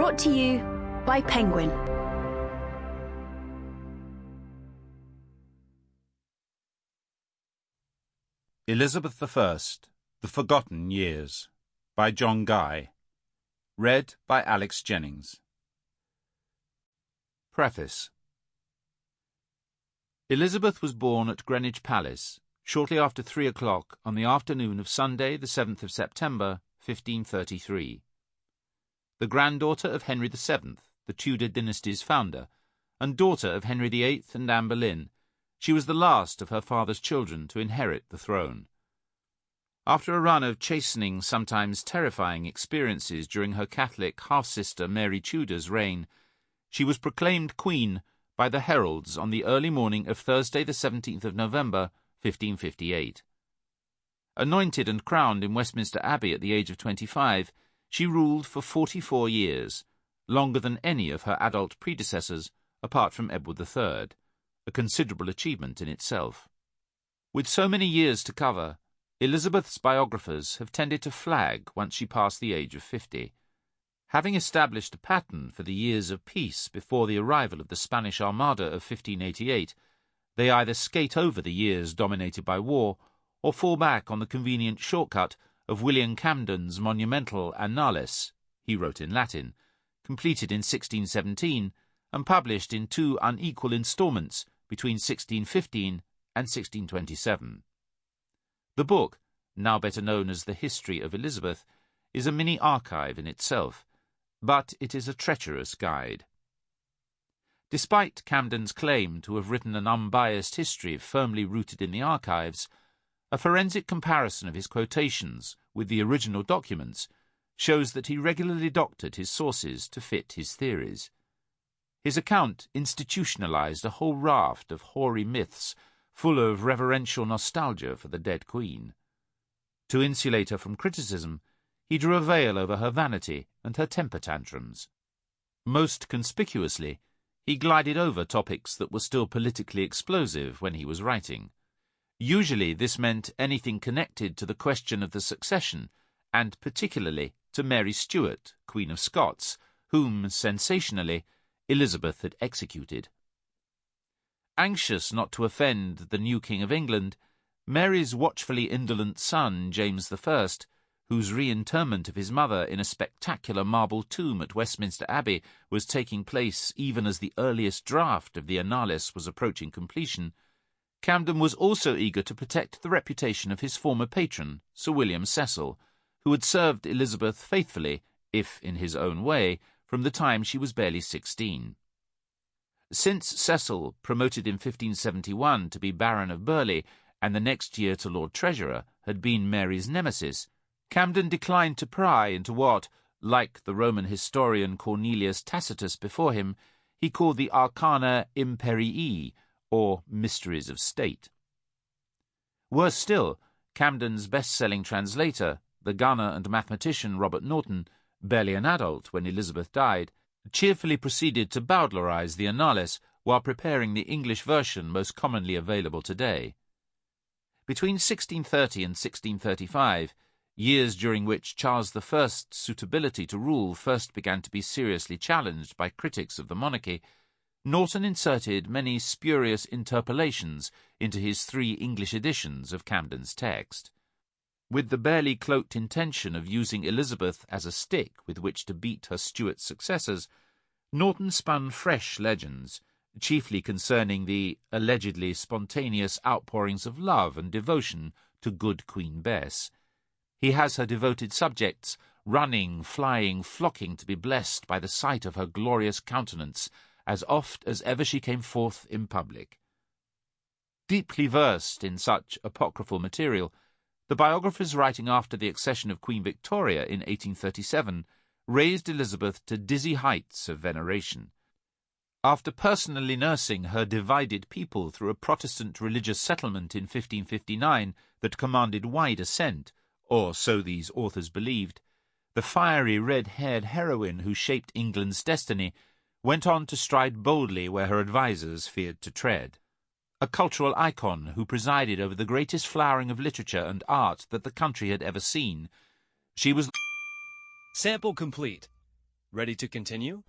Brought to you by Penguin. Elizabeth I The Forgotten Years by John Guy Read by Alex Jennings Preface Elizabeth was born at Greenwich Palace shortly after three o'clock on the afternoon of Sunday, the 7th of September, 1533. The granddaughter of Henry VII, the Tudor dynasty's founder, and daughter of Henry VIII and Anne Boleyn, she was the last of her father's children to inherit the throne. After a run of chastening, sometimes terrifying experiences during her Catholic half-sister Mary Tudor's reign, she was proclaimed queen by the heralds on the early morning of Thursday the 17th of November, 1558. Anointed and crowned in Westminster Abbey at the age of 25, she ruled for 44 years, longer than any of her adult predecessors apart from Edward III a considerable achievement in itself. With so many years to cover, Elizabeth's biographers have tended to flag once she passed the age of fifty. Having established a pattern for the years of peace before the arrival of the Spanish Armada of 1588, they either skate over the years dominated by war or fall back on the convenient shortcut of William Camden's monumental Annales, he wrote in Latin, completed in 1617 and published in two unequal instalments between 1615 and 1627. The book, now better known as The History of Elizabeth, is a mini archive in itself, but it is a treacherous guide. Despite Camden's claim to have written an unbiased history firmly rooted in the archives, a forensic comparison of his quotations with the original documents shows that he regularly doctored his sources to fit his theories. His account institutionalized a whole raft of hoary myths full of reverential nostalgia for the dead queen. To insulate her from criticism, he drew a veil over her vanity and her temper tantrums. Most conspicuously, he glided over topics that were still politically explosive when he was writing. Usually this meant anything connected to the question of the succession, and particularly to Mary Stuart, Queen of Scots, whom, sensationally, Elizabeth had executed. Anxious not to offend the new King of England, Mary's watchfully indolent son, James I, whose reinterment of his mother in a spectacular marble tomb at Westminster Abbey was taking place even as the earliest draft of the Annales was approaching completion, Camden was also eager to protect the reputation of his former patron, Sir William Cecil, who had served Elizabeth faithfully, if in his own way, from the time she was barely sixteen. Since Cecil, promoted in 1571 to be Baron of Burghley, and the next year to Lord Treasurer, had been Mary's nemesis, Camden declined to pry into what, like the Roman historian Cornelius Tacitus before him, he called the Arcana Imperii, or Mysteries of State. Worse still, Camden's best-selling translator, the gunner and mathematician Robert Norton, barely an adult when Elizabeth died, cheerfully proceeded to Bowdlerize the Annales while preparing the English version most commonly available today. Between 1630 and 1635, years during which Charles I's suitability to rule first began to be seriously challenged by critics of the monarchy, Norton inserted many spurious interpolations into his three English editions of Camden's text with the barely cloaked intention of using Elizabeth as a stick with which to beat her Stuart successors, Norton spun fresh legends, chiefly concerning the allegedly spontaneous outpourings of love and devotion to good Queen Bess. He has her devoted subjects running, flying, flocking to be blessed by the sight of her glorious countenance, as oft as ever she came forth in public. Deeply versed in such apocryphal material, the biographers writing after the accession of Queen Victoria in 1837 raised Elizabeth to dizzy heights of veneration. After personally nursing her divided people through a Protestant religious settlement in 1559 that commanded wide assent, or so these authors believed, the fiery red-haired heroine who shaped England's destiny went on to stride boldly where her advisers feared to tread a cultural icon who presided over the greatest flowering of literature and art that the country had ever seen. She was. Sample complete. Ready to continue?